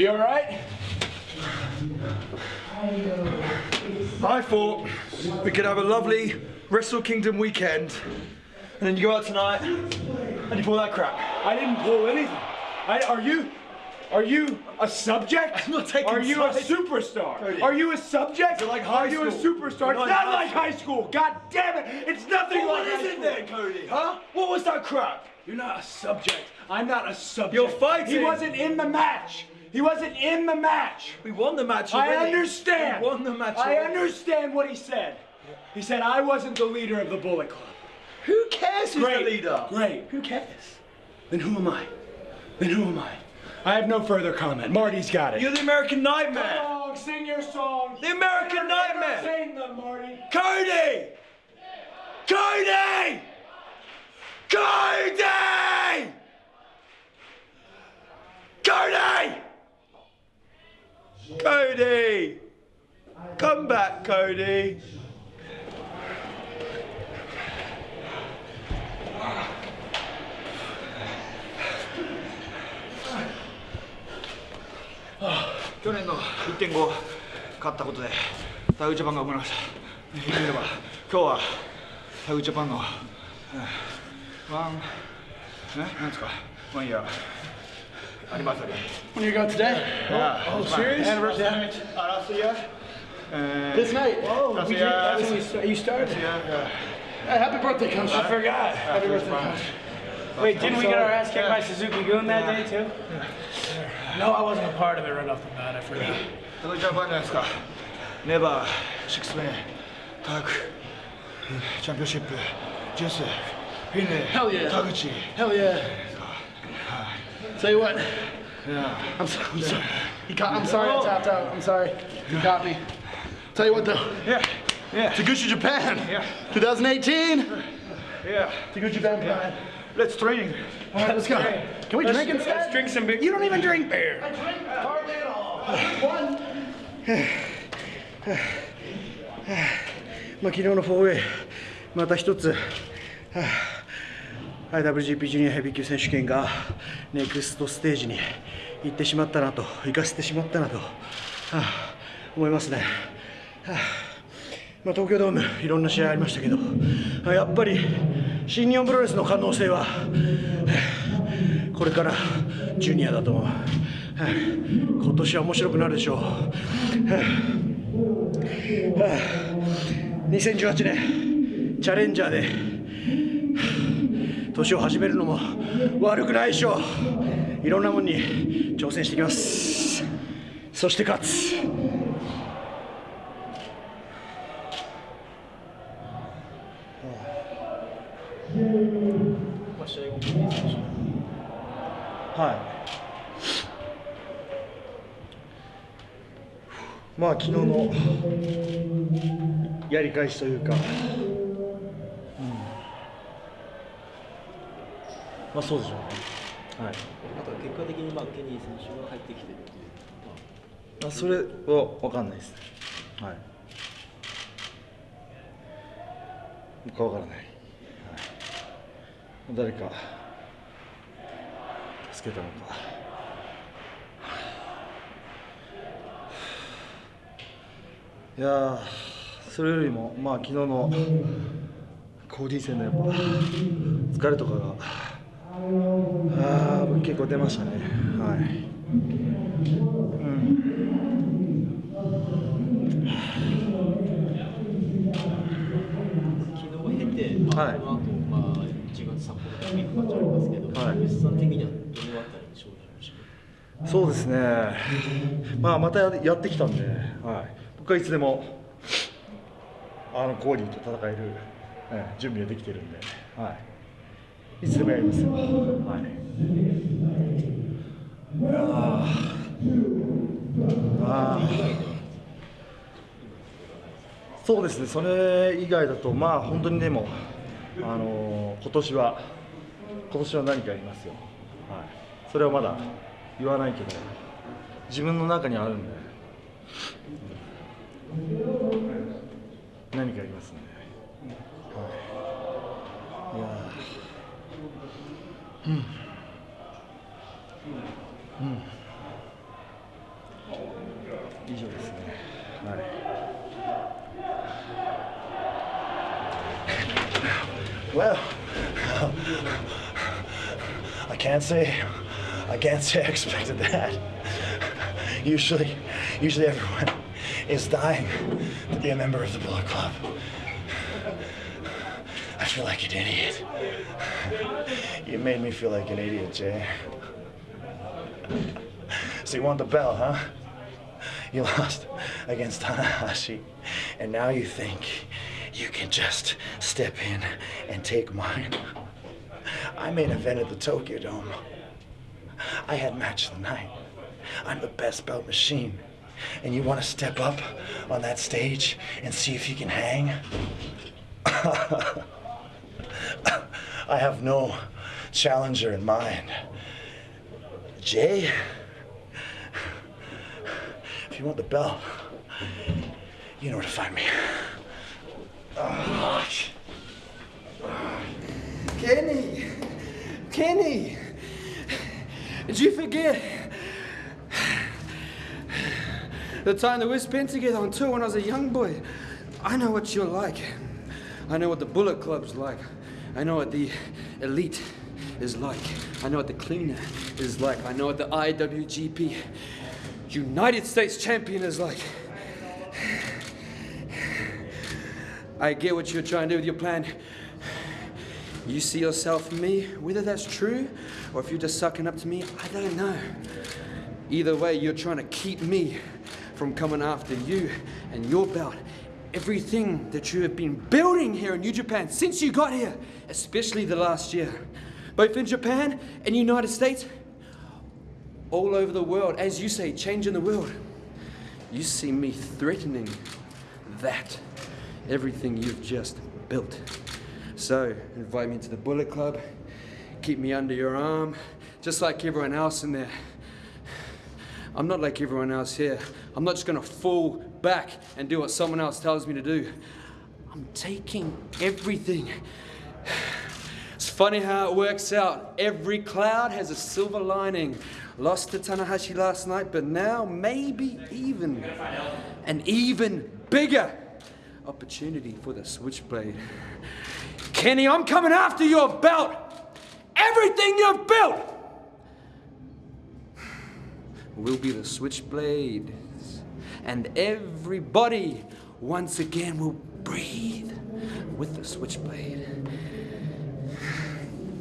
You all right? I thought we could have a lovely Wrestle Kingdom weekend, and then you go out tonight and you pull that crap. I didn't pull anything. I, are you? Are you a subject? I'm not taking Are you sides. a superstar? Cody. Are you a subject? You're like high Are you a superstar? You're It's not like high school. God damn it! It's nothing What like is high it school. then, Cody? Huh? What was that crap? You're not a subject. I'm not a subject. You're fighting. He wasn't in the match. He wasn't in the match. We won the match I understand. We won the match I understand what he said. He said I wasn't the leader of the Bullet Club. Who cares who's Great. the leader? Great. Who cares? Then who am I? Then who am I? I have no further comment. Marty's got it. You're the American Nightmare. song, sing your song. The American Nightmare. Sing them, Marty. Cody! Cody! Cody! Cody! Come back, Cody. Ah, 去年の1.5勝ったことでタグジャパンが生まれました言れば今日はタグジャパンの、うんワンえなんですか？ワンイヤーありますよね。When you go today? Yeah. Oh, oh serious? Anniversary? Arasia. Uh, this night? Oh, we did, that's when we start, you started. Yeah. Hey, happy birthday, Coach. I forgot. Happy birthday, Coach. Wait, didn't we get our ass kicked by Suzuki-gun that day, too? No, I wasn't a part of it right off the bat. I forgot. 届いた番じゃないですか。ネバー、シックスメン、ターク、チャンピオンシップ、ジェス、フィンレイ、タグチ、Hell yeah. Tell you what, Yeah. I'm, so, I'm sorry. He caught, I'm sorry I tapped out. I'm sorry. He caught me. Tell you what, though. Yeah. Yeah. Taguchi Japan. Yeah. 2018. Yeah. Taguchi Japan Pride. Let's training. All right, let's go. Can we drink instead? Let's drink some beer. You don't even drink beer. I drink hardly at all. One. まあ、昨日の 4way また一つ、はあ、 IWGP ジュニアヘビー級選手権がネクストステージに行ってしまったなと行かせてしまったなと、はあ、思いますね、はあまあ、東京ドームいろんな試合ありましたけどあやっぱり新日本プロレスの可能性はこれからジュニアだと思う、今年は面白くなるでしょう、はあ2018年チャレンジャーで年を始めるのも悪くないでしょう。いろんなもんに挑戦していきます。そして勝つ。はい。まあ昨日のやり返しというか、まあそうでしょうね。はい。あと結果的にまあケニー選手が入ってきてるっていう、まあまあそれは分かんないですね。はい。僕は分からない。はい、誰か助けたのか。いやーそれよりもまあ昨日のコーディー戦のやっぱ疲れとかが結構出ましたね。はい。昨日経て、まあはい。この後、まあ1月札幌で行く感じありますけど、はい。吉さん的にはどのあたりに勝負しましたそうですね。まあまたやってきたんで、はい、僕はいつでもあのコーディーと戦える、ええ準備ができてるんで、はい、いつでもやりますよ、はい、いやーあそうですね。それ以外だとまあ本当にでも、あのー今年は今年は何かやりますよ、はい、それはまだ言わないけど自分の中にあるんで、何かやりますね、はい、いやー。うん。Hmm. Well, I can't say, I can't say I expected that. Usually, usually everyone is dying to be a member of the Bullet Club. I feel like an idiot. You made me feel like an idiot, Jay. So you want the bell, huh? You lost against Tanahashi, and now you think you can just step in and take mine. I main evented the Tokyo Dome. I had match of the night. I'm the best bout machine. And you want to step up on that stage and see if you can hang? I have no challenger in mind. Jay, if you want the belt, you know where to find me. Oh, Kenny! Kenny! Did you forget the time that we spent together on tour when I was a young boy? I know what you're like. I know what the Bullet Club's like. I know what the Elite is like. I know what the Cleaner is like. I know what the IWGP United States Champion is like. I get what you're trying to do with your plan. You see yourself in me, whether that's true or if you're just sucking up to me, I don't know. Either way, you're trying to keep me from coming after you and your belt. Everything that you have been building here in New Japan since you got here, especially the last year, both in Japan and United States, all over the world, as you say, changing the world. You see me threatening that, everything you've just built. So, invite me to the Bullet Club, keep me under your arm, just like everyone else in there. I'm not like everyone else here. I'm not just gonna fall back and do what someone else tells me to do. I'm taking everything. Funny how it works out. Every cloud has a silver lining. Lost to Tanahashi last night, but now maybe even an even bigger opportunity for the Switchblade. Kenny, I'm coming after your belt. Everything you've built will be the Switchblade. And everybody once again will breathe with the Switchblade.